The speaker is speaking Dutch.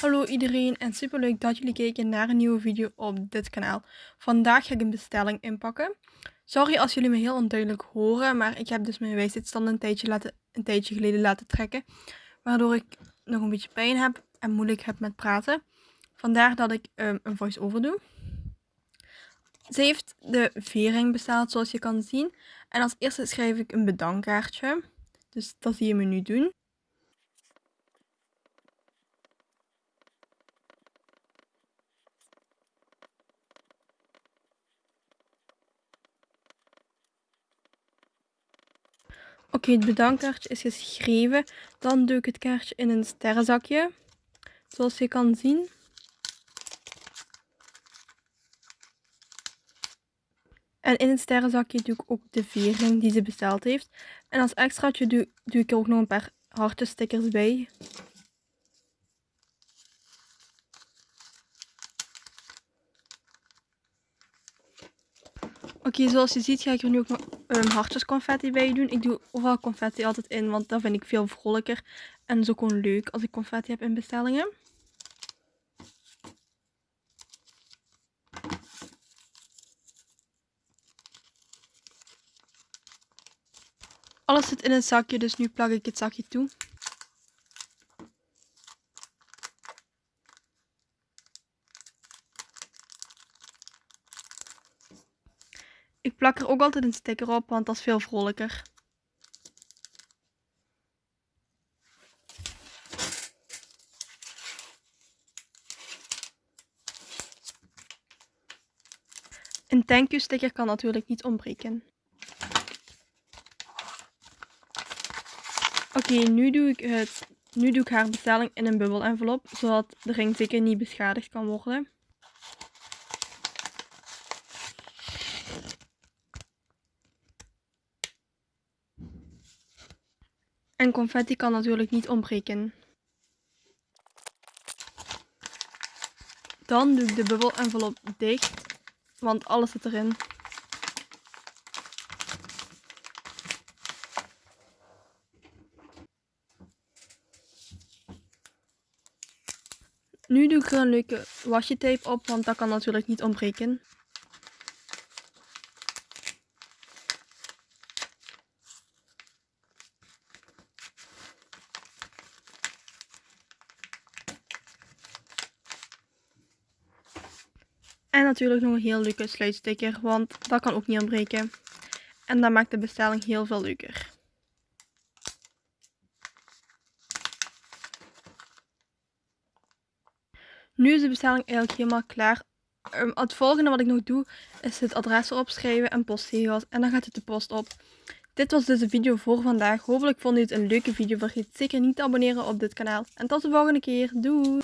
Hallo iedereen en super leuk dat jullie kijken naar een nieuwe video op dit kanaal. Vandaag ga ik een bestelling inpakken. Sorry als jullie me heel onduidelijk horen, maar ik heb dus mijn wijsheidstand een tijdje, laten, een tijdje geleden laten trekken. Waardoor ik nog een beetje pijn heb en moeilijk heb met praten. Vandaar dat ik um, een voice-over doe. Ze heeft de vering besteld zoals je kan zien. En als eerste schrijf ik een bedankkaartje. Dus dat zie je me nu doen. Oké, het bedankkaartje is geschreven. Dan doe ik het kaartje in een sterrenzakje. Zoals je kan zien. En in het sterrenzakje doe ik ook de vering die ze besteld heeft. En als extraatje doe, ik er ook nog een paar hartenstickers bij. Oké, zoals je ziet ga ik er nu ook nog um, hartjes confetti bij doen. Ik doe overal confetti altijd in, want dat vind ik veel vrolijker. En zo gewoon leuk als ik confetti heb in bestellingen. Alles zit in het zakje, dus nu plak ik het zakje toe. Ik plak er ook altijd een sticker op, want dat is veel vrolijker. Een thank you sticker kan natuurlijk niet ontbreken. Oké, nu doe ik het. Nu doe ik haar bestelling in een bubbel envelop, zodat de ring niet beschadigd kan worden. En confetti kan natuurlijk niet ontbreken. Dan doe ik de bubbel envelop dicht, want alles zit erin. Nu doe ik er een leuke tape op, want dat kan natuurlijk niet ontbreken. En natuurlijk nog een heel leuke sluitsticker, want dat kan ook niet ontbreken. En dat maakt de bestelling heel veel leuker. Nu is de bestelling eigenlijk helemaal klaar. Um, het volgende wat ik nog doe is het adres erop schrijven en postzegels. En dan gaat het de post op. Dit was dus de video voor vandaag. Hopelijk vond u het een leuke video. Vergeet zeker niet te abonneren op dit kanaal. En tot de volgende keer. Doei!